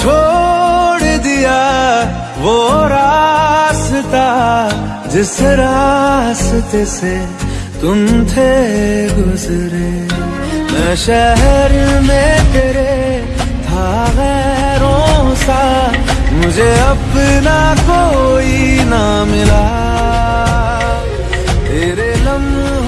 छोड़ दिया वो रास्ता जिस रास्ते से तुम थे गुजरे। मैं शहर में तेरे था गैरों सा, मुझे अपना कोई ना मिला। तेरे लम्हा